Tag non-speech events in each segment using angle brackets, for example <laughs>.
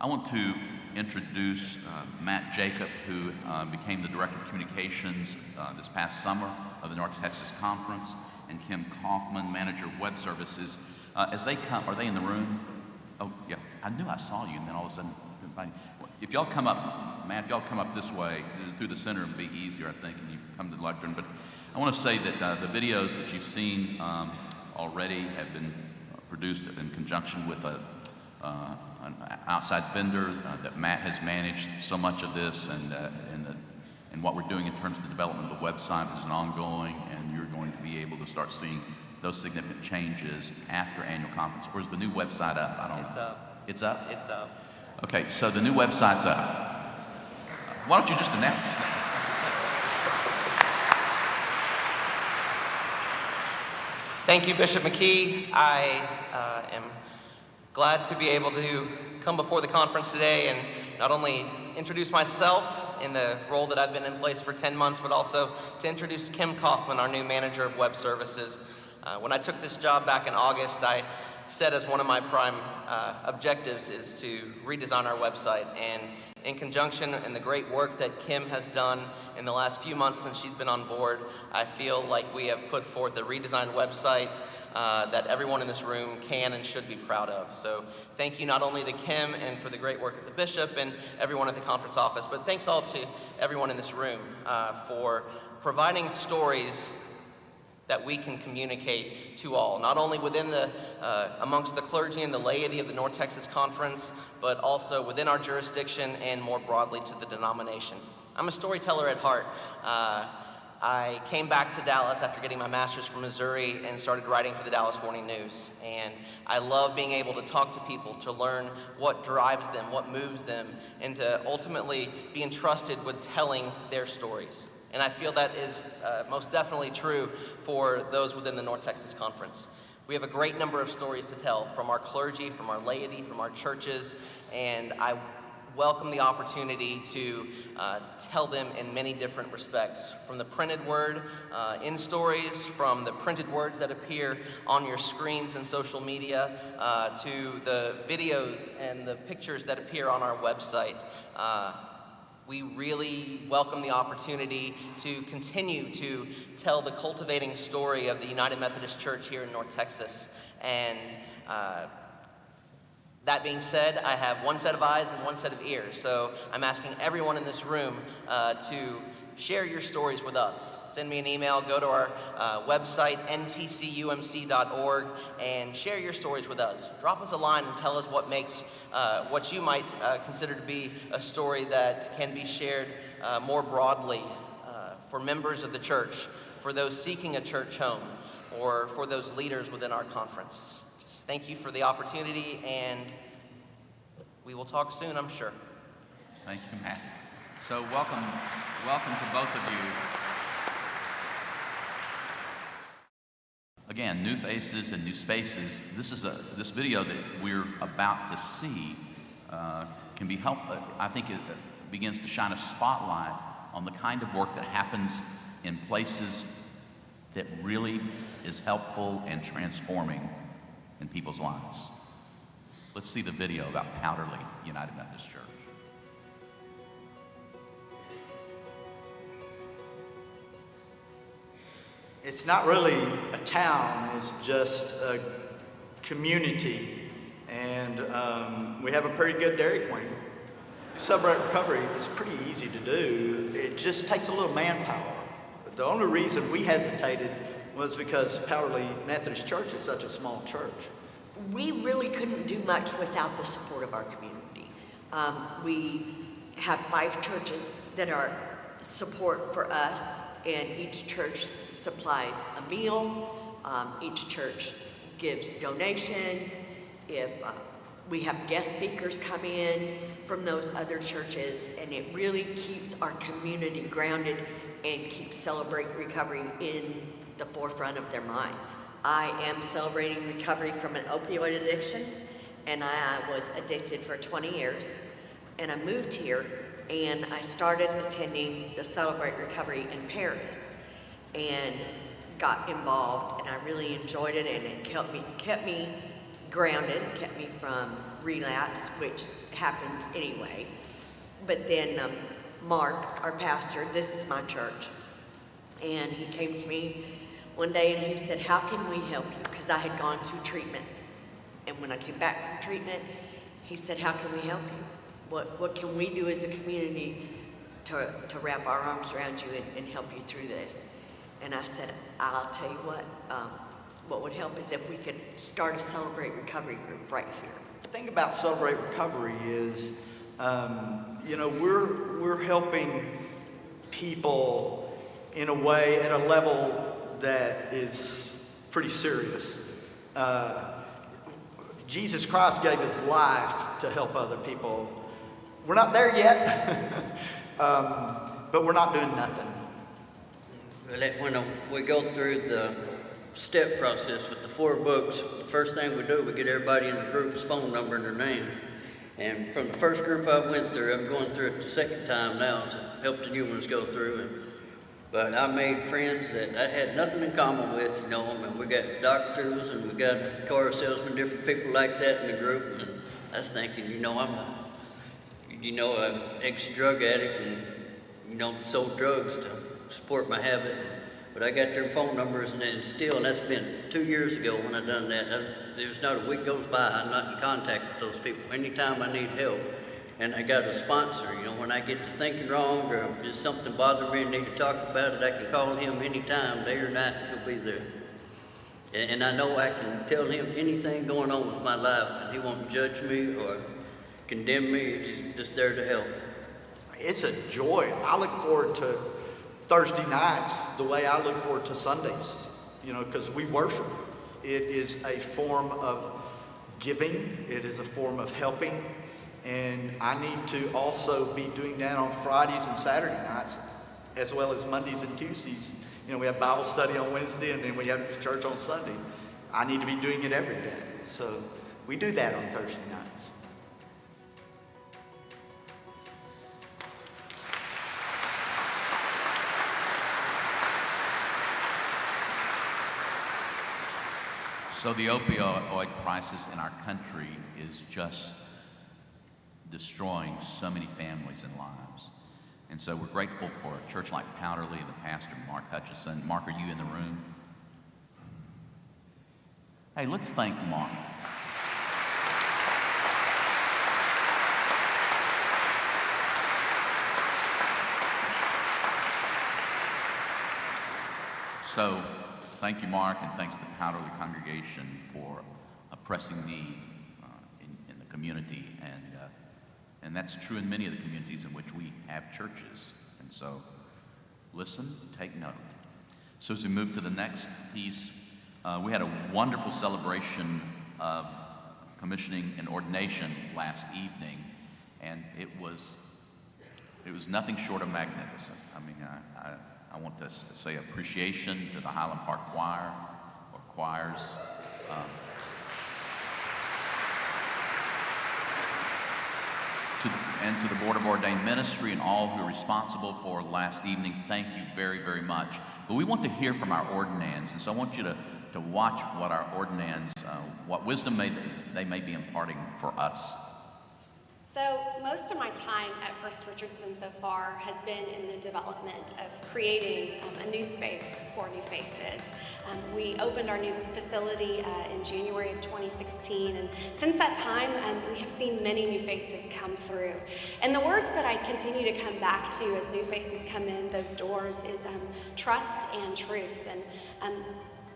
I want to introduce uh, Matt Jacob, who uh, became the Director of Communications uh, this past summer of the North Texas Conference, and Kim Kaufman, Manager of Web Services. Uh, as they come, are they in the room? Oh, yeah, I knew I saw you, and then all of a sudden, if y'all come up, Matt, if y'all come up this way, uh, through the center, it'd be easier, I think, and you come to the lectern. But I want to say that uh, the videos that you've seen um, already have been produced in conjunction with a, uh, an outside vendor uh, that Matt has managed so much of this and, uh, and, the, and what we're doing in terms of the development of the website is an ongoing and you're going to be able to start seeing those significant changes after annual conference. Or is the new website up? I don't It's know. up. It's up? It's up. Okay, so the new website's up. Why don't you just announce? Thank you, Bishop McKee. I uh, am glad to be able to come before the conference today and not only introduce myself in the role that I've been in place for 10 months, but also to introduce Kim Kaufman, our new manager of web services. Uh, when I took this job back in August, I said as one of my prime uh, objectives is to redesign our website. And in conjunction and the great work that Kim has done in the last few months since she's been on board, I feel like we have put forth a redesigned website uh, that everyone in this room can and should be proud of. So thank you not only to Kim and for the great work of the bishop and everyone at the conference office, but thanks all to everyone in this room uh, for providing stories that we can communicate to all, not only within the, uh, amongst the clergy and the laity of the North Texas Conference, but also within our jurisdiction and more broadly to the denomination. I'm a storyteller at heart. Uh, I came back to Dallas after getting my master's from Missouri and started writing for the Dallas Morning News. And I love being able to talk to people, to learn what drives them, what moves them, and to ultimately be entrusted with telling their stories. And I feel that is uh, most definitely true for those within the North Texas Conference. We have a great number of stories to tell from our clergy, from our laity, from our churches, and I welcome the opportunity to uh, tell them in many different respects. From the printed word uh, in stories, from the printed words that appear on your screens and social media, uh, to the videos and the pictures that appear on our website. We really welcome the opportunity to continue to tell the cultivating story of the United Methodist Church here in North Texas. And uh, that being said, I have one set of eyes and one set of ears. So I'm asking everyone in this room uh, to share your stories with us. Send me an email, go to our uh, website, ntcumc.org, and share your stories with us. Drop us a line and tell us what makes uh, what you might uh, consider to be a story that can be shared uh, more broadly uh, for members of the church, for those seeking a church home, or for those leaders within our conference. Just thank you for the opportunity, and we will talk soon, I'm sure. Thank you, Matt. So welcome, welcome to both of you. Again, new faces and new spaces. This is a this video that we're about to see uh, can be helpful. I think it uh, begins to shine a spotlight on the kind of work that happens in places that really is helpful and transforming in people's lives. Let's see the video about Powderly United Methodist Church. It's not really a town, it's just a community. And um, we have a pretty good Dairy Queen. Celebrate recovery is pretty easy to do. It just takes a little manpower. But the only reason we hesitated was because Powderly Methodist Church is such a small church. we really couldn't do much without the support of our community. Um, we have five churches that are support for us, and each church supplies a meal. Um, each church gives donations. If uh, we have guest speakers come in from those other churches, and it really keeps our community grounded and keeps Celebrate Recovery in the forefront of their minds. I am celebrating recovery from an opioid addiction, and I was addicted for 20 years. And I moved here, and I started attending the Celebrate Recovery in Paris, and got involved, and I really enjoyed it, and it kept me kept me grounded, kept me from relapse, which happens anyway. But then um, Mark, our pastor, this is my church, and he came to me one day and he said, How can we help you? Because I had gone to treatment. And when I came back from treatment, he said, How can we help you? What, what can we do as a community to, to wrap our arms around you and, and help you through this? And I said, I'll tell you what, um, what would help is if we could start a Celebrate Recovery group right here. The thing about Celebrate Recovery is, um, you know, we're, we're helping people in a way at a level that is pretty serious. Uh, Jesus Christ gave his life to help other people. We're not there yet, <laughs> um, but we're not doing nothing. When we go through the step process with the four books, the first thing we do, we get everybody in the group's phone number and their name. And from the first group I went through, I'm going through it the second time now to help the new ones go through. And, but I made friends that I had nothing in common with, you know. Mean, we got doctors and we got car salesmen, different people like that in the group. And I was thinking, you know, I'm a, you know, an ex-drug addict and, you know, sold drugs to support my habit. But I got their phone numbers and then still, and that's been two years ago when I done that. There's not a week goes by, I'm not in contact with those people. Anytime I need help, and I got a sponsor, you know, when I get to thinking wrong or just something bothering me and need to talk about it, I can call him anytime, day or night, he'll be there. And I know I can tell him anything going on with my life, and he won't judge me or condemn me, just, just there to help. It's a joy. I look forward to Thursday nights the way I look forward to Sundays, you know, because we worship. It is a form of giving, it is a form of helping, and I need to also be doing that on Fridays and Saturday nights, as well as Mondays and Tuesdays. You know, we have Bible study on Wednesday and then we have church on Sunday. I need to be doing it every day. So we do that on Thursday nights. So the opioid crisis in our country is just destroying so many families and lives. And so we're grateful for a church like Powderly and the pastor, Mark Hutchison. Mark, are you in the room? Hey, let's thank Mark. So, thank you, Mark, and thanks to the Powderly congregation for a pressing need uh, in, in the community. And, uh, and that's true in many of the communities in which we have churches. And so, listen, take note. So, as we move to the next piece, uh, we had a wonderful celebration of commissioning and ordination last evening, and it was it was nothing short of magnificent. I mean, I, I, I want to say appreciation to the Highland Park Choir or choirs. um, to, and to the Board of Ordained Ministry and all who are responsible for last evening, thank you very, very much. But we want to hear from our ordinands, and so I want you to, to watch what our ordinands, uh, what wisdom may, they may be imparting for us. So, most of my time at First Richardson so far has been in the development of creating um, a new space for new faces. Um, we opened our new facility uh, in January of 2016, and since that time, um, we have seen many new faces come through. And the words that I continue to come back to as new faces come in those doors is um, trust and truth. And um,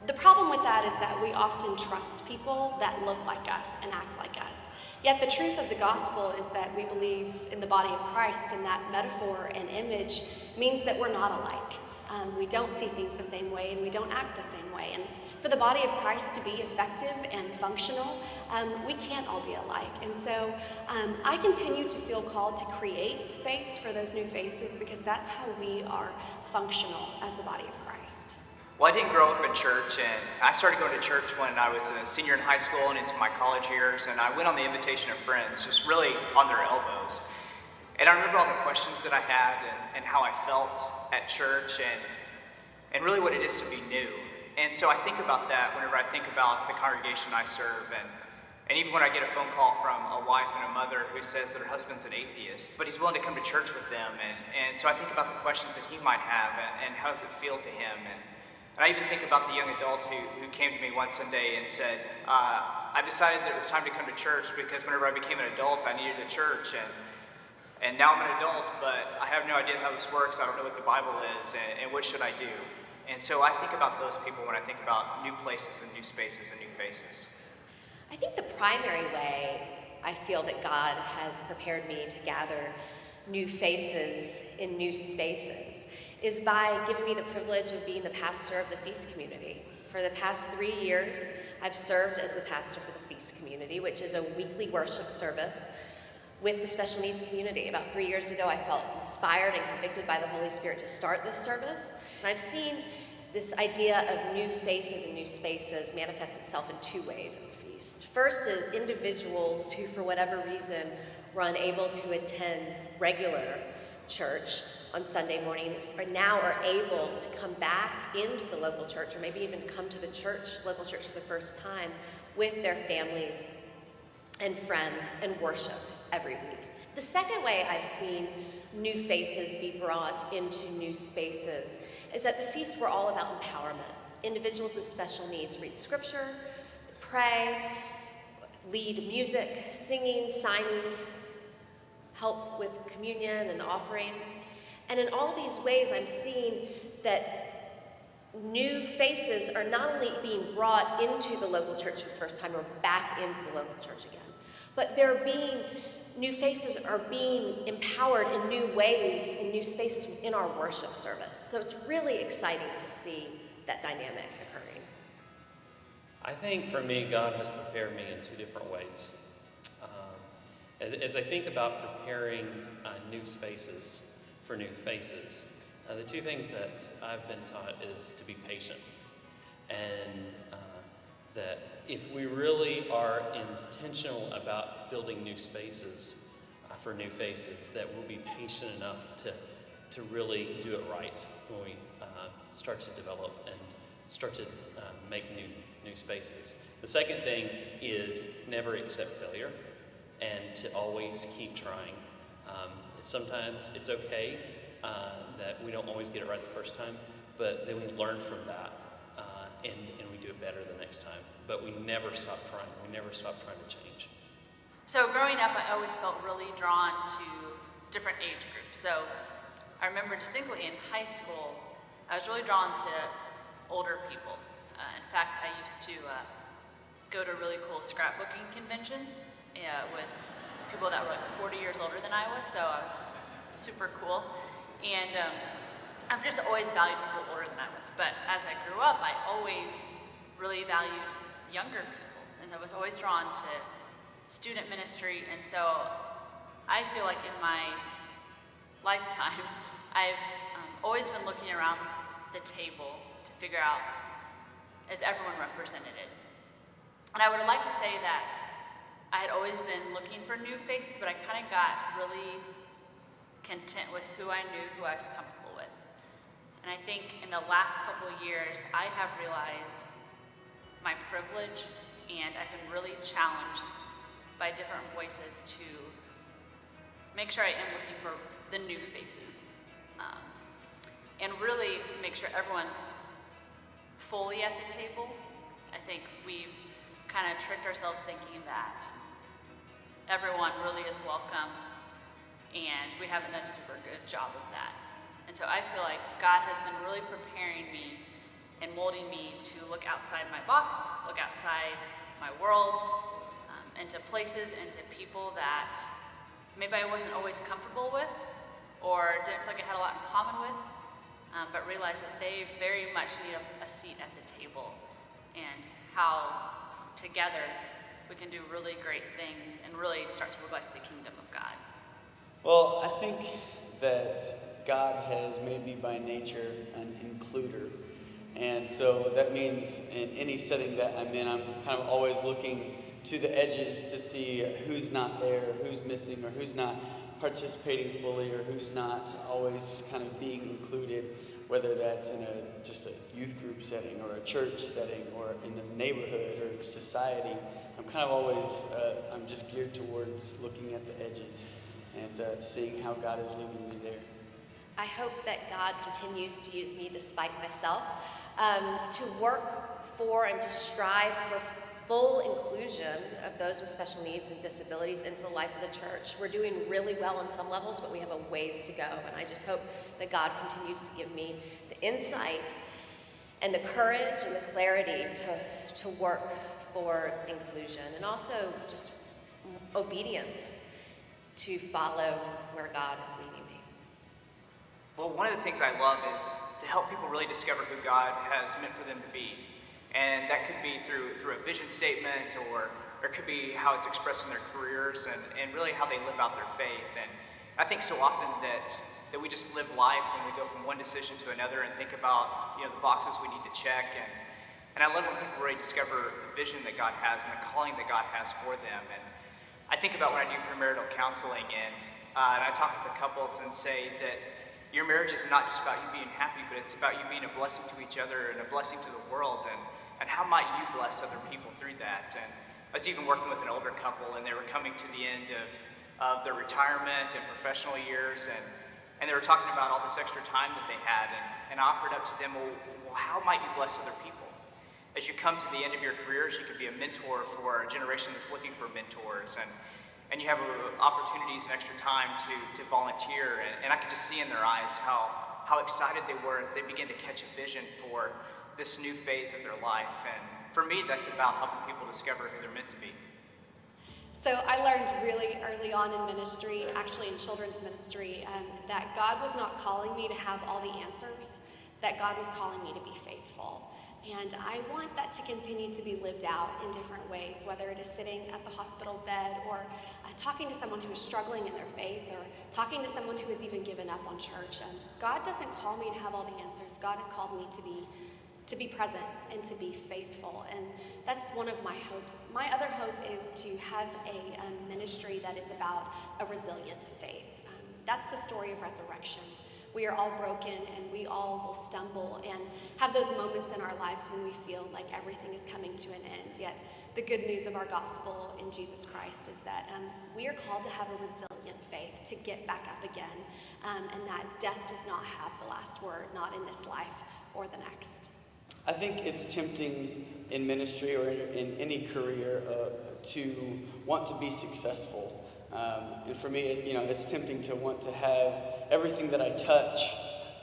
the problem with that is that we often trust people that look like us and act like us. Yet the truth of the gospel is that we believe in the body of Christ, and that metaphor and image means that we're not alike. Um, we don't see things the same way, and we don't act the same way. And for the body of Christ to be effective and functional, um, we can't all be alike. And so um, I continue to feel called to create space for those new faces because that's how we are functional as the body of Christ. Well, I didn't grow up in church, and I started going to church when I was a senior in high school and into my college years, and I went on the invitation of friends, just really on their elbows. And I remember all the questions that I had and, and how I felt at church and, and really what it is to be new. And so I think about that whenever I think about the congregation I serve and, And even when I get a phone call from a wife and a mother who says that her husband's an atheist, but he's willing to come to church with them. And, and so I think about the questions that he might have and, and how does it feel to him. And, and I even think about the young adult who, who came to me one Sunday and said, uh, I decided that it was time to come to church because whenever I became an adult, I needed a church. And, and now I'm an adult, but I have no idea how this works. I don't know what the Bible is, and, and what should I do? And so I think about those people when I think about new places and new spaces and new faces. I think the primary way I feel that God has prepared me to gather new faces in new spaces is by giving me the privilege of being the pastor of the Feast community. For the past three years, I've served as the pastor for the Feast community, which is a weekly worship service with the special needs community. About three years ago, I felt inspired and convicted by the Holy Spirit to start this service. And I've seen this idea of new faces and new spaces manifest itself in two ways. at the Feast. First is individuals who, for whatever reason, were unable to attend regular church on Sunday morning are now are able to come back into the local church or maybe even come to the church, local church for the first time with their families and friends and worship every week. The second way I've seen new faces be brought into new spaces is that the feasts were all about empowerment. Individuals with special needs read scripture, pray, lead music, singing, signing, help with communion and the offering. And in all these ways, I'm seeing that new faces are not only being brought into the local church for the first time or back into the local church again, but they're being, new faces are being empowered in new ways, in new spaces within our worship service. So it's really exciting to see that dynamic. Occurring. I think for me, God has prepared me in two different ways. Um, as, as, I think about preparing uh, new spaces for new faces, uh, the two things that I've been taught is to be patient. And uh, that if we really are intentional about building new spaces uh, for new faces, that we'll be patient enough to, to really do it right when we uh, start to develop and start to uh, make new new spaces. The second thing is never accept failure and to always keep trying. Um, sometimes it's okay uh, that we don't always get it right the first time, but then we learn from that uh, and, and we do it better the next time. But we never stop trying. We never stop trying to change. So growing up, I always felt really drawn to different age groups. So I remember distinctly in high school, I was really drawn to older people. Uh, in fact, I used to uh, go to really cool scrapbooking conventions with people that were like 40 years older than I was, so I was super cool. And um, I've just always valued people older than I was. But as I grew up, I always really valued younger people. And I was always drawn to student ministry. And so I feel like in my lifetime, <laughs> I've um, always been looking around the table to figure out is everyone represented it. And I would like to say that I had always been looking for new faces, but I kind of got really content with who I knew, who I was comfortable with. And I think in the last couple years, I have realized my privilege and I've been really challenged by different voices to make sure I am looking for the new faces. Um, and really make sure everyone's fully at the table. I think we've kind of tricked ourselves thinking that everyone really is welcome and we haven't done a super good job of that. And so I feel like God has been really preparing me and molding me to look outside my box, look outside my world, um, into places and to people that maybe I wasn't always comfortable with or didn't feel like I had a lot in common with, um, but realize that they very much need a, a seat at the table and how together we can do really great things and really start to look like the kingdom of God. Well, I think that God has made me by nature an includer. And so that means in any setting that I'm in, I'm kind of always looking to the edges to see who's not there, who's missing, or who's not participating fully or who's not always kind of being included, whether that's in a just a youth group setting or a church setting or in the neighborhood or society. I'm kind of always, uh, I'm just geared towards looking at the edges and uh, seeing how God is leading me there. I hope that God continues to use me despite myself um, to work for and to strive for full inclusion of those with special needs and disabilities into the life of the church. We're doing really well on some levels, but we have a ways to go. And I just hope that God continues to give me the insight and the courage and the clarity to, to work for inclusion and also just obedience to follow where God is leading me. Well, one of the things I love is to help people really discover who God has meant for them to be. And that could be through, through a vision statement or, or it could be how it's expressed in their careers and, and really how they live out their faith. And I think so often that, that we just live life when we go from one decision to another and think about you know, the boxes we need to check. And, and I love when people really discover the vision that God has and the calling that God has for them. And I think about when I do premarital counseling and, uh, and I talk with the couples and say that your marriage is not just about you being happy, but it's about you being a blessing to each other and a blessing to the world. And, and how might you bless other people through that? And I was even working with an older couple, and they were coming to the end of, of their retirement and professional years, and, and they were talking about all this extra time that they had. And, and I offered up to them, well, well, how might you bless other people? As you come to the end of your careers, you could be a mentor for a generation that's looking for mentors. And, and you have opportunities and extra time to, to volunteer. And, and I could just see in their eyes how, how excited they were as they began to catch a vision for this new phase of their life. And for me, that's about helping people discover who they're meant to be. So I learned really early on in ministry, actually in children's ministry, um, that God was not calling me to have all the answers, that God was calling me to be faithful. And I want that to continue to be lived out in different ways, whether it is sitting at the hospital bed or uh, talking to someone who is struggling in their faith or talking to someone who has even given up on church. And God doesn't call me to have all the answers. God has called me to be to be present and to be faithful. And that's one of my hopes. My other hope is to have a um, ministry that is about a resilient faith. Um, that's the story of resurrection. We are all broken and we all will stumble and have those moments in our lives when we feel like everything is coming to an end. Yet, the good news of our gospel in Jesus Christ is that um, we are called to have a resilient faith, to get back up again, um, and that death does not have the last word, not in this life or the next. I think it's tempting in ministry or in, in any career uh, to want to be successful. Um, and for me, it, you know, it's tempting to want to have everything that I touch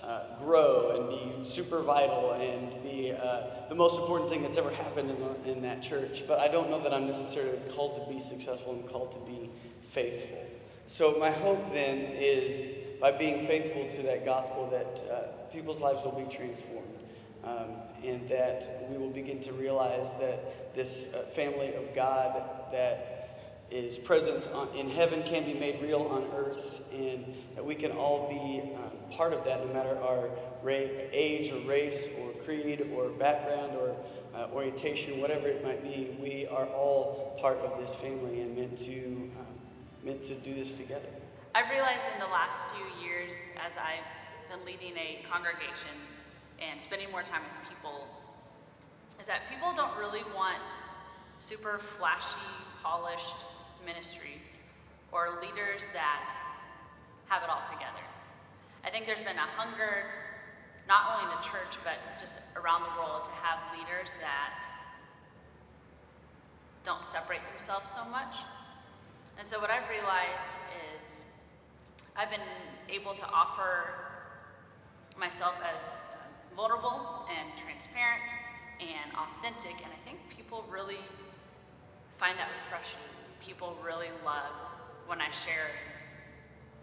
uh, grow and be super vital and be uh, the most important thing that's ever happened in, the, in that church. But I don't know that I'm necessarily called to be successful and called to be faithful. So my hope then is by being faithful to that gospel that uh, people's lives will be transformed. Um, and that we will begin to realize that this uh, family of God that is present on, in heaven can be made real on earth, and that we can all be um, part of that no matter our ra- age or race or creed or background or uh, orientation, whatever it might be. We are all part of this family and meant to, um, meant to do this together. I've realized in the last few years, as I've been leading a congregation and spending more time with people, is that people don't really want super flashy, polished ministry or leaders that have it all together. I think there's been a hunger, not only in the church, but just around the world, to have leaders that don't separate themselves so much. And so, what I've realized is I've been able to offer myself as um, vulnerable and transparent and authentic, and I think people really find that refreshing people really love when I share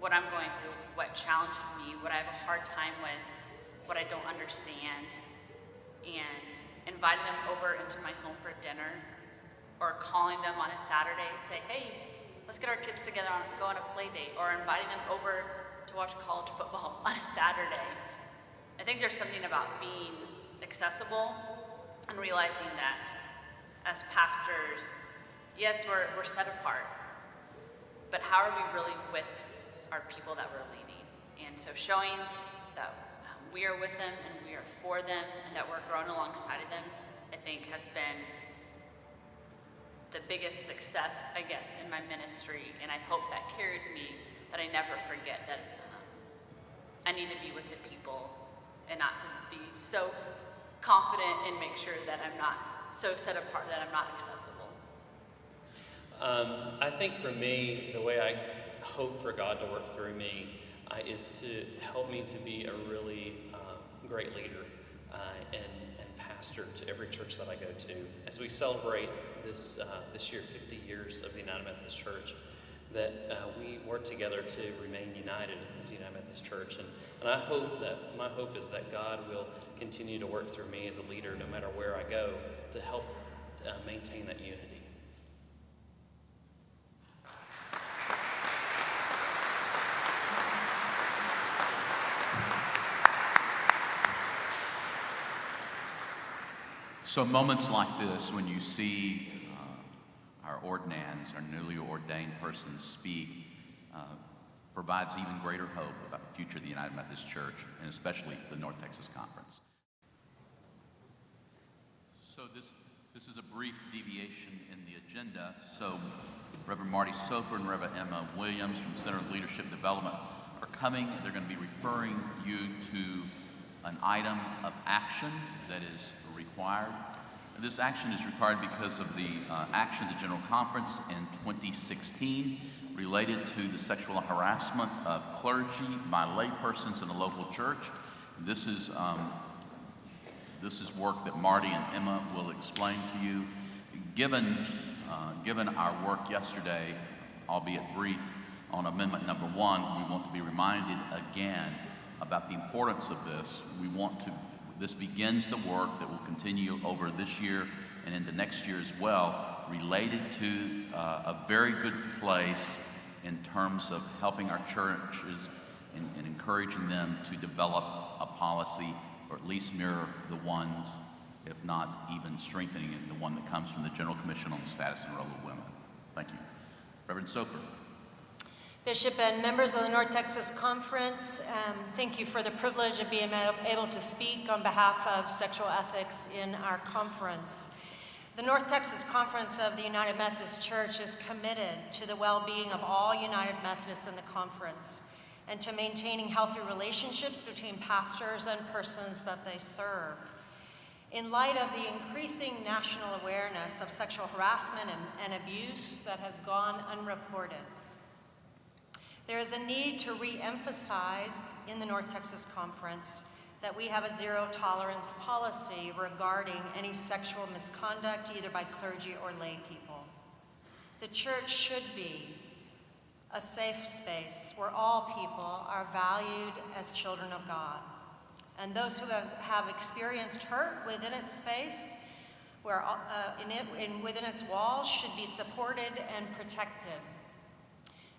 what I'm going through, what challenges me, what I have a hard time with, what I don't understand, and inviting them over into my home for dinner, or calling them on a Saturday, say, hey, let's get our kids together and go on a play date, or inviting them over to watch college football <laughs> on a Saturday. I think there's something about being accessible and realizing that as pastors, yes, we're, we're set apart, but how are we really with our people that we're leading? And so showing that um, we are with them and we are for them and that we're growing alongside of them, I think has been the biggest success, I guess, in my ministry, and I hope that carries me, that I never forget that um, I need to be with the people and not to be so confident and make sure that I'm not so set apart that I'm not accessible. Um, I think for me, the way I hope for God to work through me uh, is to help me to be a really um, great leader uh, and, and pastor to every church that I go to. As we celebrate this, uh, this year 50 years of the United Methodist Church, that uh, we work together to remain united as the United Methodist Church. And, and I hope that, my hope is that God will continue to work through me as a leader, no matter where I go, to help uh, maintain that unity. So moments like this, when you see uh, our ordinands, our newly ordained persons speak, uh, provides even greater hope about the future of the United Methodist Church, and especially the North Texas Conference. So this, this is a brief deviation in the agenda. So Reverend Marty Soper and Reverend Emma Williams from Center of Leadership Development are coming. They're going to be referring you to an item of action that is required. This action is required because of the uh, action of the General Conference in 2016 related to the sexual harassment of clergy by laypersons in a local church. This is, um, this is work that Marty and Emma will explain to you. Given, uh, given our work yesterday, albeit brief, on amendment number one, we want to be reminded again about the importance of this. We want to, this begins the work that will continue over this year and into next year as well, related to uh, a very good place in terms of helping our churches and, and encouraging them to develop a policy or at least mirror the ones, if not even strengthening it, the one that comes from the General Commission on the Status and Role of Women. Thank you. Reverend Soper. Bishop and members of the North Texas Conference, um, thank you for the privilege of being able to speak on behalf of sexual ethics in our conference. The North Texas Conference of the United Methodist Church is committed to the well-being of all United Methodists in the conference and to maintaining healthy relationships between pastors and persons that they serve. In light of the increasing national awareness of sexual harassment and, and abuse that has gone unreported, there is a need to re-emphasize in the North Texas Conference that we have a zero tolerance policy regarding any sexual misconduct either by clergy or lay people. The church should be a safe space where all people are valued as children of God. And those who have, have experienced hurt within its space, where, uh, in it, in, within its walls, should be supported and protected.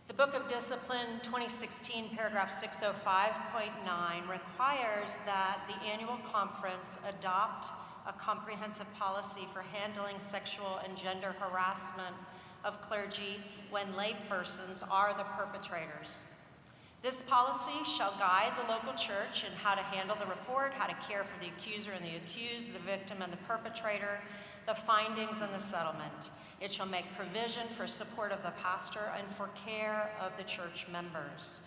The Book of Discipline 2016 paragraph 605.9 requires that the annual conference adopt a comprehensive policy for handling sexual and gender harassment of clergy when laypersons are the perpetrators. This policy shall guide the local church in how to handle the report, how to care for the accuser and the accused, the victim and the perpetrator, the findings and the settlement. It shall make provision for support of the pastor and for care of the church members.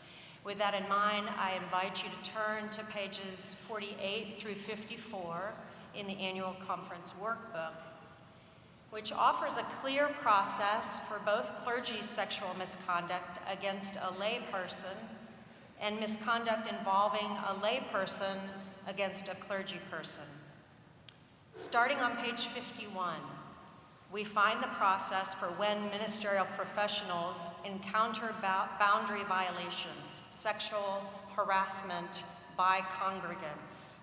With that in mind, I invite you to turn to pages 48 through 54 in the annual conference workbook, which offers a clear process for both clergy sexual misconduct against a layperson and misconduct involving a layperson against a clergy person. Starting on page 51, we find the process for when ministerial professionals encounter boundary violations, sexual harassment by congregants.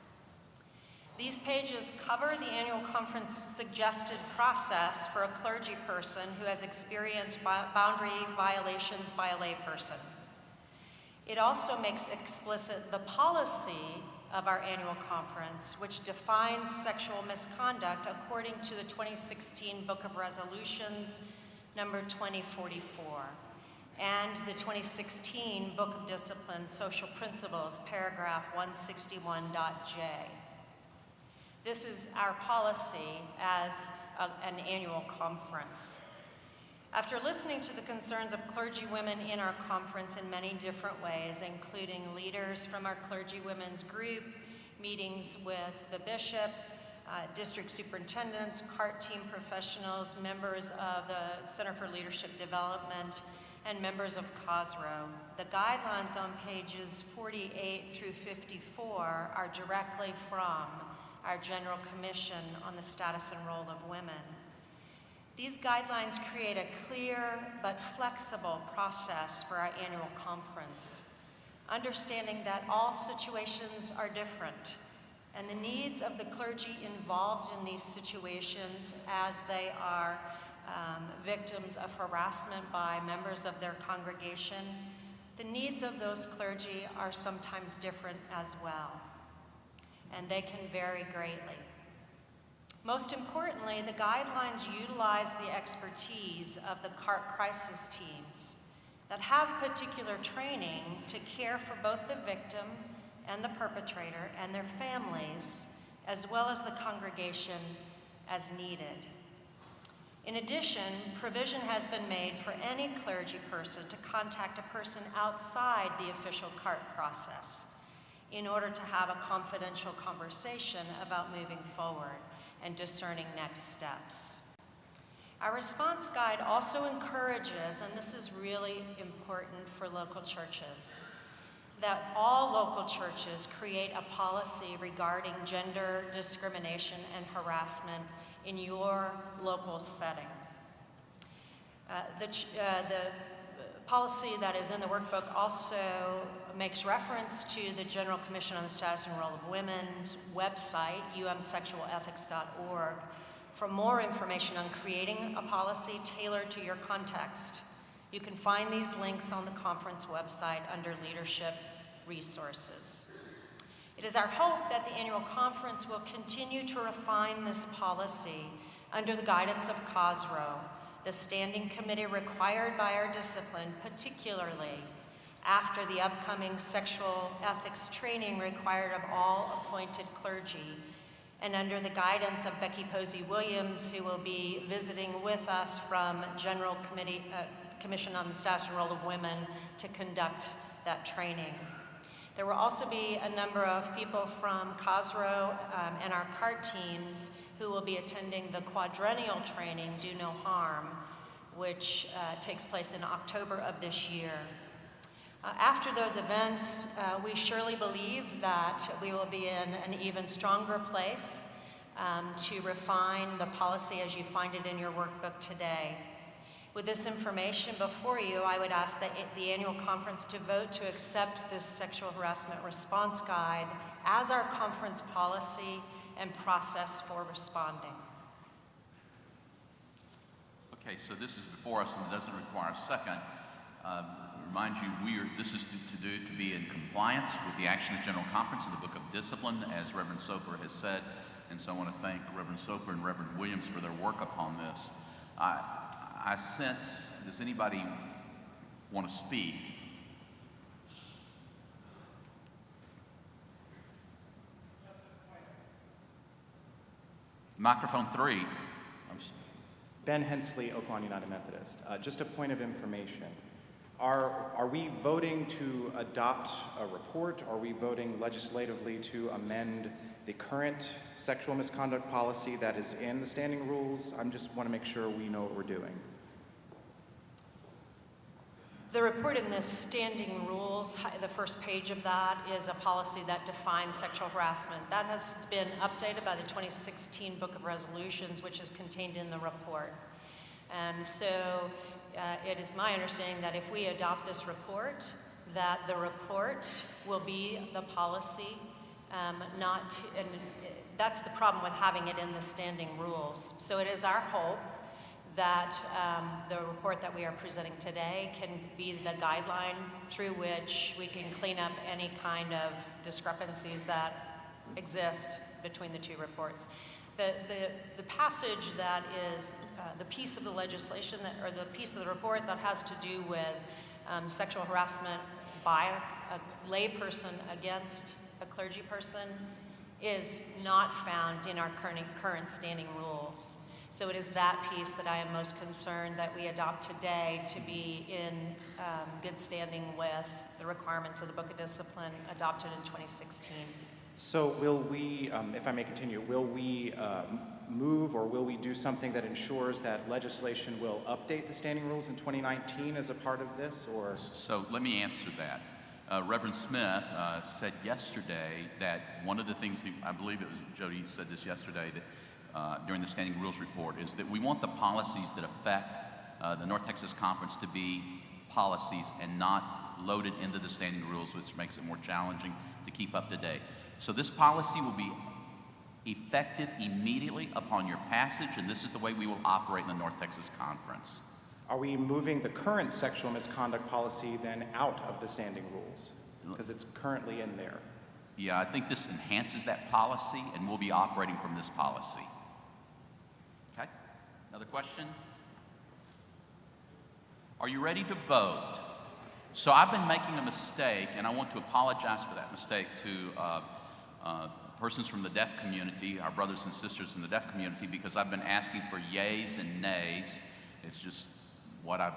These pages cover the annual conference suggested process for a clergy person who has experienced boundary violations by a layperson. It also makes explicit the policy of our annual conference, which defines sexual misconduct according to the 2016 Book of Resolutions, number 2044, and the 2016 Book of Discipline Social Principles, paragraph 161.j. This is our policy as a, an annual conference. After listening to the concerns of clergy women in our conference in many different ways, including leaders from our clergy women's group, meetings with the bishop, uh, district superintendents, CART team professionals, members of the Center for Leadership Development, and members of COSROW. The guidelines on pages 48 through 54 are directly from our General Commission on the Status and Role of Women. These guidelines create a clear but flexible process for our annual conference, understanding that all situations are different and the needs of the clergy involved in these situations as they are um, victims of harassment by members of their congregation, the needs of those clergy are sometimes different as well, and they can vary greatly. Most importantly, the guidelines utilize the expertise of the CART crisis teams that have particular training to care for both the victim and the perpetrator and their families, as well as the congregation as needed. In addition, provision has been made for any clergy person to contact a person outside the official CART process in order to have a confidential conversation about moving forward and discerning next steps. Our response guide also encourages, and this is really important for local churches, that all local churches create a policy regarding gender discrimination and harassment in your local setting. Uh, the, uh, the policy that is in the workbook also makes reference to the General Commission on the Status and Role of Women's website, umsexualethics.org, for more information on creating a policy tailored to your context. You can find these links on the conference website under Leadership Resources. It is our hope that the annual conference will continue to refine this policy under the guidance of COSROW, the standing committee required by our discipline, particularly after the upcoming sexual ethics training required of all appointed clergy, and under the guidance of Becky Posey Williams, who will be visiting with us from General Committee, uh, Commission on the Status and Role of Women to conduct that training. There will also be a number of people from COSROW um, and our CART teams who will be attending the quadrennial training, Do No Harm, which uh, takes place in October of this year. Uh, after those events, uh, we surely believe that we will be in an even stronger place um, to refine the policy as you find it in your workbook today. With this information before you, I would ask that the annual conference to vote to accept this sexual harassment response guide as our conference policy and process for responding. Okay, so this is before us and it doesn't require a second. Um, remind you, we are, this is to, to, do to be in compliance with the Action of General Conference of the Book of Discipline, as Reverend Soper has said. And so I want to thank Reverend Soper and Reverend Williams for their work upon this. I, I sense, does anybody want to speak? Microphone three. Ben Hensley, Oaklawn United Methodist. Uh, just a point of information. Are, are we voting to adopt a report? Are we voting legislatively to amend the current sexual misconduct policy that is in the standing rules? I just want to make sure we know what we're doing. The report in the standing rules, the first page of that is a policy that defines sexual harassment. That has been updated by the 2016 Book of Resolutions, which is contained in the report. And so uh, it is my understanding that if we adopt this report, that the report will be the policy, um, not, and that's the problem with having it in the standing rules. So it is our hope that um, the report that we are presenting today can be the guideline through which we can clean up any kind of discrepancies that exist between the two reports. The, the, the passage that is uh, the piece of the legislation that, or the piece of the report that has to do with um, sexual harassment by a, a layperson against a clergy person is not found in our current, current standing rules. So it is that piece that I am most concerned that we adopt today to be in um, good standing with the requirements of the Book of Discipline adopted in 2016. So will we, um, if I may continue, will we uh, move or will we do something that ensures that legislation will update the standing rules in 2019 as a part of this, or? So let me answer that. Uh, Reverend Smith uh, said yesterday that one of the things, that, I believe it was Jody said this yesterday, that uh, during the Standing Rules Report, is that we want the policies that affect uh, the North Texas Conference to be policies and not loaded into the standing rules, which makes it more challenging to keep up to date. So this policy will be effective immediately upon your passage, and this is the way we will operate in the North Texas Conference. Are we moving the current sexual misconduct policy then out of the standing rules? Because it's currently in there. Yeah, I think this enhances that policy, and we'll be operating from this policy. Okay? Another question? Are you ready to vote? So I've been making a mistake, and I want to apologize for that mistake to uh, uh, persons from the deaf community, our brothers and sisters in the deaf community, because I've been asking for yays and nays. It's just what I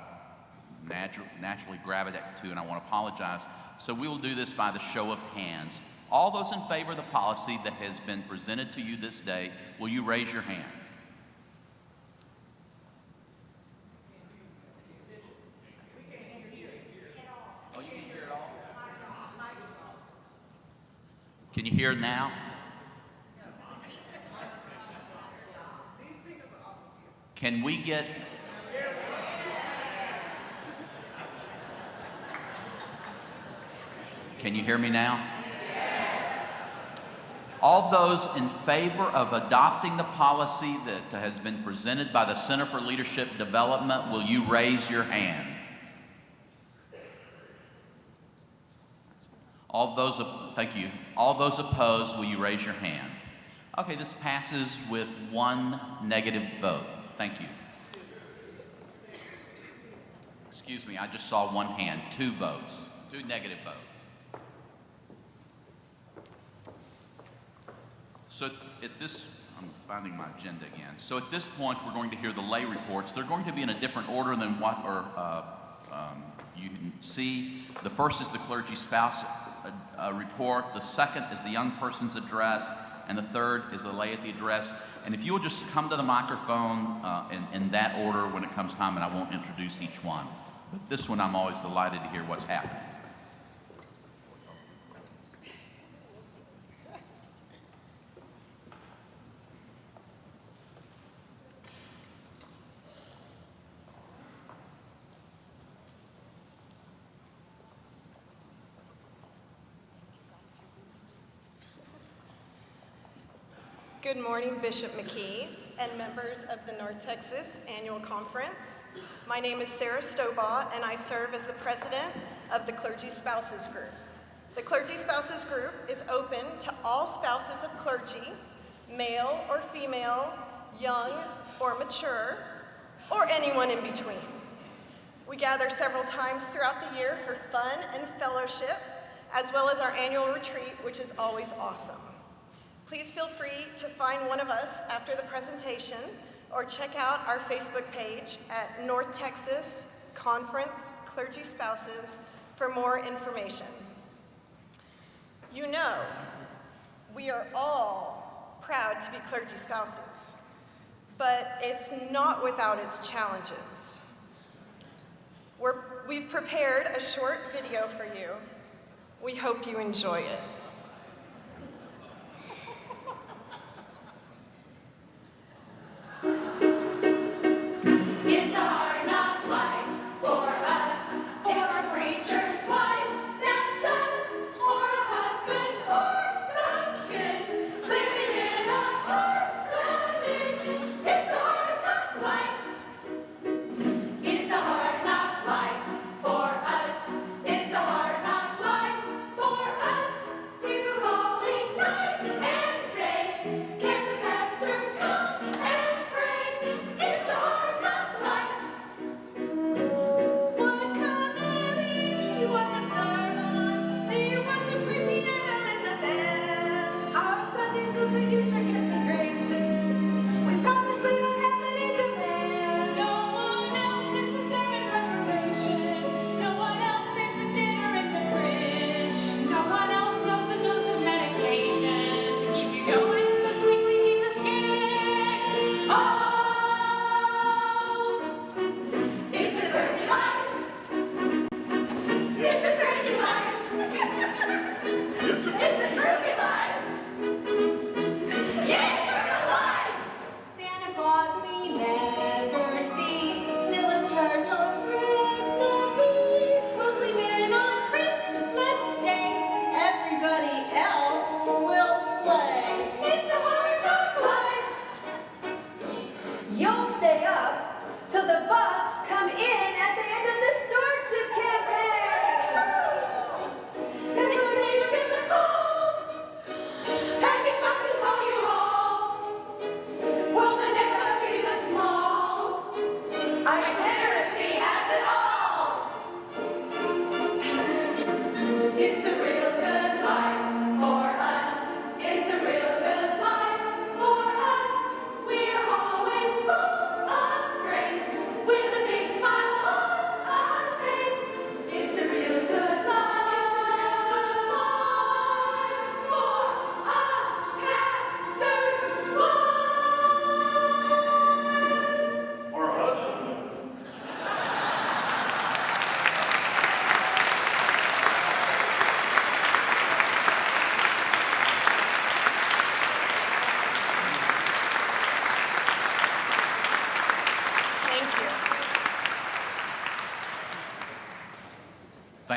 natu- naturally gravitate to, and I want to apologize. So we will do this by the show of hands. All those in favor of the policy that has been presented to you this day, will you raise your hand? Oh, you can hear it all? Can you hear now? Can we get Can you hear me now? All those in favor of adopting the policy that has been presented by the Center for Leadership Development, will you raise your hand? All those, thank you. All those opposed, will you raise your hand? Okay, this passes with one negative vote. Thank you. Excuse me, I just saw one hand, two votes, two negative votes. So at this, I'm finding my agenda again. So at this point, we're going to hear the lay reports. They're going to be in a different order than what or, uh, um, you can see. The first is the clergy spouse uh, report. The second is the young person's address. And the third is the laity address. And if you will just come to the microphone uh, in, in that order when it comes time, and I won't introduce each one. But this one, I'm always delighted to hear what's happening. Good morning, Bishop McKee and members of the North Texas Annual Conference. My name is Sarah Stobaugh, and I serve as the president of the Clergy Spouses Group. The Clergy Spouses Group is open to all spouses of clergy, male or female, young or mature, or anyone in between. We gather several times throughout the year for fun and fellowship, as well as our annual retreat, which is always awesome. Please feel free to find one of us after the presentation or check out our Facebook page at North Texas Conference Clergy Spouses for more information. You know, we are all proud to be clergy spouses, but it's not without its challenges. We're, we've prepared a short video for you. We hope you enjoy it.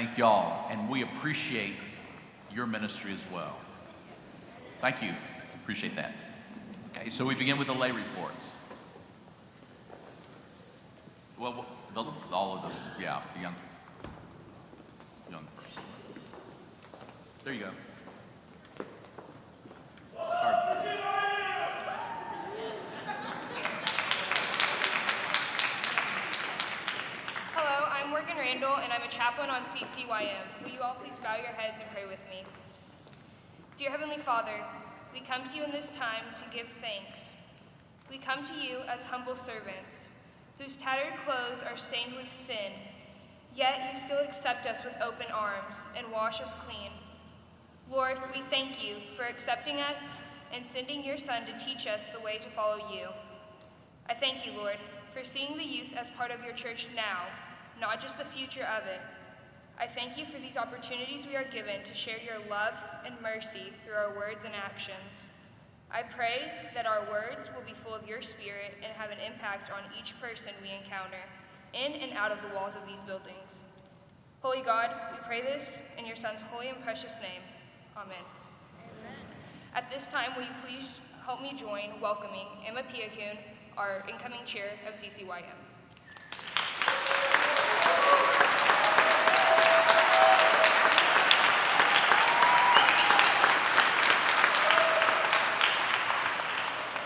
Thank y'all, and we appreciate your ministry as well. Thank you. Appreciate that. Okay, so we begin with the lay reports. Well, the, all of them, yeah, the young, young person. There you go. Sorry. Hello, I'm Morgan Randall, and I'm a chaplain on CCYM. Will you all please bow your heads and pray with me? Dear Heavenly Father, we come to you in this time to give thanks. We come to you as humble servants, whose tattered clothes are stained with sin, yet you still accept us with open arms and wash us clean. Lord, we thank you for accepting us and sending your Son to teach us the way to follow you. I thank you, Lord, for seeing the youth as part of your church now, not just the future of it. I thank you for these opportunities we are given to share your love and mercy through our words and actions. I pray that our words will be full of your spirit and have an impact on each person we encounter, in and out of the walls of these buildings. Holy God, we pray this in your Son's holy and precious name. Amen. At this time, will you please help me join welcoming Emma Piakun, our incoming chair of CCYM.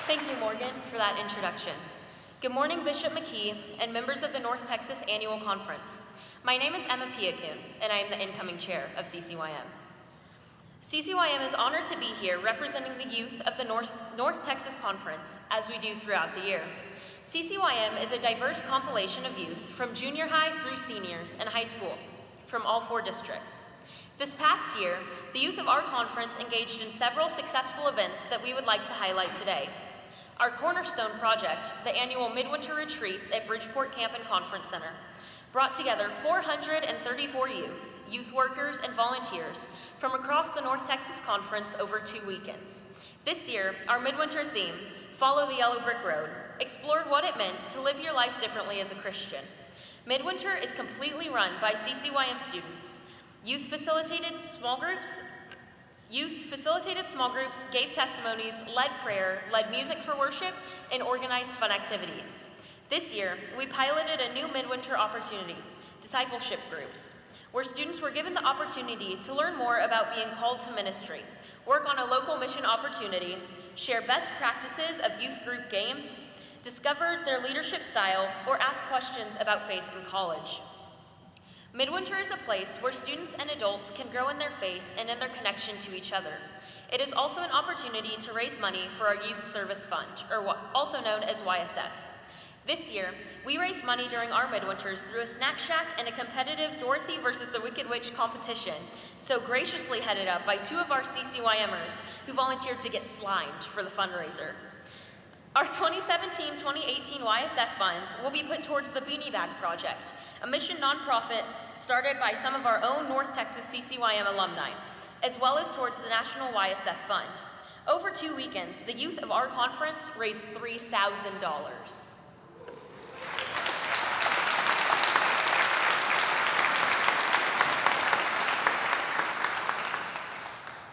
Thank you, Morgan, for that introduction. Good morning, Bishop McKee and members of the North Texas Annual Conference. My name is Emma Piakun, and I am the incoming chair of CCYM. CCYM is honored to be here representing the youth of the North, North Texas Conference, as we do throughout the year. CCYM is a diverse compilation of youth from junior high through seniors and high school from all four districts. This past year, the youth of our conference engaged in several successful events that we would like to highlight today. Our cornerstone project, the annual Midwinter Retreats at Bridgeport Camp and Conference Center, brought together 434 youth, youth workers, and volunteers from across the North Texas Conference over two weekends. This year, our midwinter theme, Follow the Yellow Brick Road, explored what it meant to live your life differently as a Christian. Midwinter is completely run by CCYM students. Youth facilitated small groups Youth facilitated small groups, gave testimonies, led prayer, led music for worship, and organized fun activities. This year, we piloted a new midwinter opportunity, discipleship groups, where students were given the opportunity to learn more about being called to ministry, work on a local mission opportunity, share best practices of youth group games, discover their leadership style, or ask questions about faith in college. Midwinter is a place where students and adults can grow in their faith and in their connection to each other. It is also an opportunity to raise money for our Youth Service Fund, or also known as YSF. This year, we raised money during our midwinters through a snack shack and a competitive Dorothy versus the Wicked Witch competition, so graciously headed up by two of our CCYMers who volunteered to get slimed for the fundraiser. Our 2017-2018 YSF funds will be put towards the Beanie Bag Project, a mission nonprofit started by some of our own North Texas CCYM alumni, as well as towards the National YSF Fund. Over two weekends, the youth of our conference raised $3,000.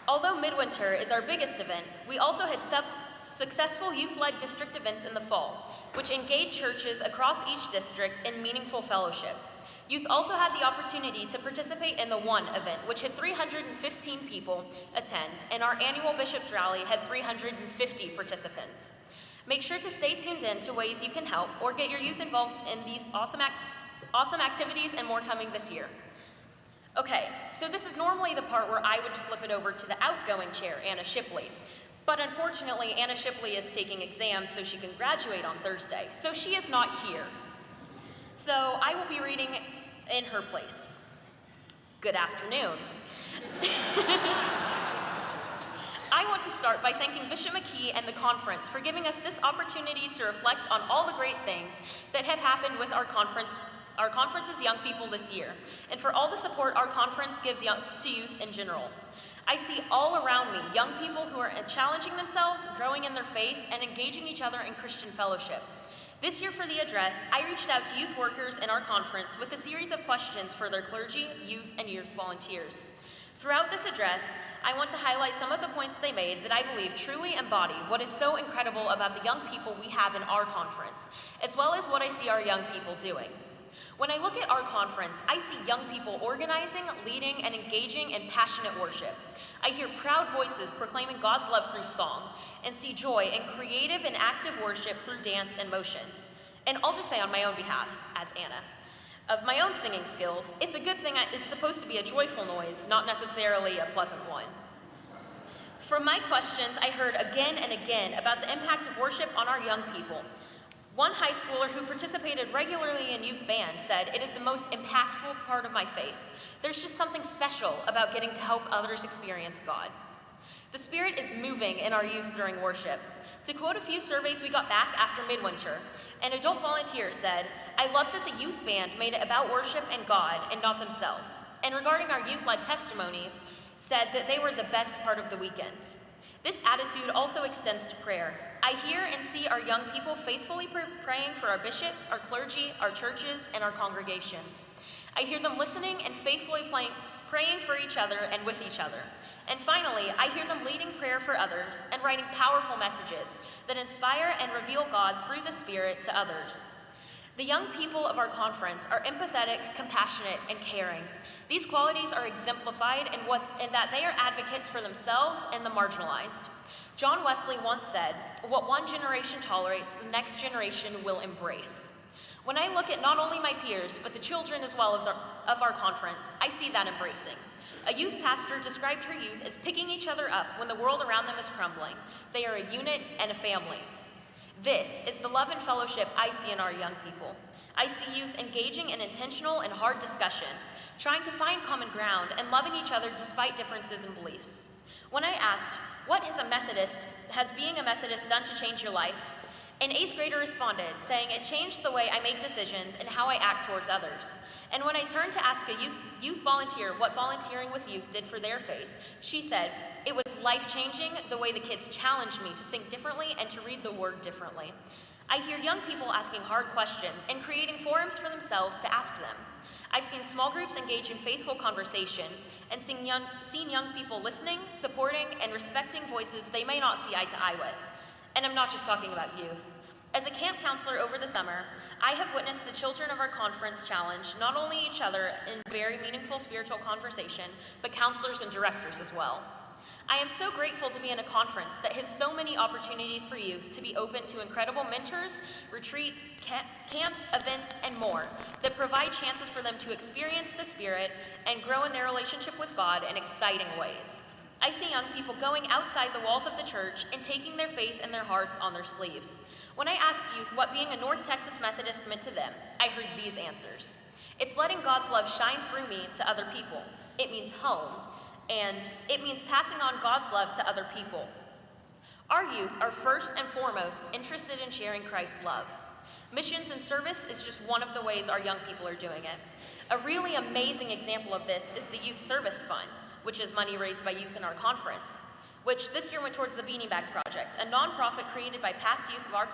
Although Midwinter is our biggest event, we also had sev- successful youth-led district events in the fall, which engaged churches across each district in meaningful fellowship. Youth also had the opportunity to participate in the One event, which had 315 people attend, and our annual Bishops Rally had 350 participants. Make sure to stay tuned in to ways you can help or get your youth involved in these awesome, ac- awesome activities and more coming this year. Okay, so this is normally the part where I would flip it over to the outgoing chair, Anna Shipley. But unfortunately, Anna Shipley is taking exams so she can graduate on Thursday, so she is not here. So I will be reading in her place. Good afternoon. <laughs> I want to start by thanking Bishop McKee and the conference for giving us this opportunity to reflect on all the great things that have happened with our conference, our conference's young people this year, and for all the support our conference gives young, to youth in general. I see all around me young people who are challenging themselves, growing in their faith, and engaging each other in Christian fellowship. This year for the address, I reached out to youth workers in our conference with a series of questions for their clergy, youth, and youth volunteers. Throughout this address, I want to highlight some of the points they made that I believe truly embody what is so incredible about the young people we have in our conference, as well as what I see our young people doing. When I look at our conference, I see young people organizing, leading, and engaging in passionate worship. I hear proud voices proclaiming God's love through song, and see joy in creative and active worship through dance and motions. And I'll just say on my own behalf, as Anna, of my own singing skills, it's a good thing I, it's supposed to be a joyful noise, not necessarily a pleasant one. From my questions, I heard again and again about the impact of worship on our young people. One high schooler who participated regularly in youth band said, It is the most impactful part of my faith. There's just something special about getting to help others experience God. The Spirit is moving in our youth during worship. To quote a few surveys we got back after midwinter, an adult volunteer said, I love that the youth band made it about worship and God and not themselves. And regarding our youth led testimonies, said that they were the best part of the weekend. This attitude also extends to prayer. I hear and see our young people faithfully pr- praying for our bishops, our clergy, our churches, and our congregations. I hear them listening and faithfully praying for each other and with each other. And finally, I hear them leading prayer for others and writing powerful messages that inspire and reveal God through the Spirit to others. The young people of our conference are empathetic, compassionate, and caring. These qualities are exemplified in, what, in that they are advocates for themselves and the marginalized. John Wesley once said, What one generation tolerates, the next generation will embrace. When I look at not only my peers, but the children as well as our, of our conference, I see that embracing. A youth pastor described her youth as picking each other up when the world around them is crumbling. They are a unit and a family. This is the love and fellowship I see in our young people. I see youth engaging in intentional and hard discussion, trying to find common ground and loving each other despite differences in beliefs. When I asked, what has a Methodist, has being a Methodist done to change your life? An eighth grader responded, saying, It changed the way I make decisions and how I act towards others. And when I turned to ask a youth, youth volunteer what volunteering with youth did for their faith, she said, It was life changing the way the kids challenged me to think differently and to read the word differently. I hear young people asking hard questions and creating forums for themselves to ask them. I've seen small groups engage in faithful conversation and seen young, young people listening, supporting, and respecting voices they may not see eye to eye with. And I'm not just talking about youth. As a camp counselor over the summer, I have witnessed the children of our conference challenge not only each other in very meaningful spiritual conversation, but counselors and directors as well. I am so grateful to be in a conference that has so many opportunities for youth to be open to incredible mentors, retreats, ca- camps, events, and more that provide chances for them to experience the Spirit and grow in their relationship with God in exciting ways. I see young people going outside the walls of the church and taking their faith and their hearts on their sleeves. When I asked youth what being a North Texas Methodist meant to them, I heard these answers. It's letting God's love shine through me to other people. It means home, and it means passing on God's love to other people. Our youth are first and foremost interested in sharing Christ's love. Missions and service is just one of the ways our young people are doing it. A really amazing example of this is the Youth Service Fund, which is money raised by youth in our conference, which this year went towards the Beanie Bag Project, a nonprofit created by past youth of our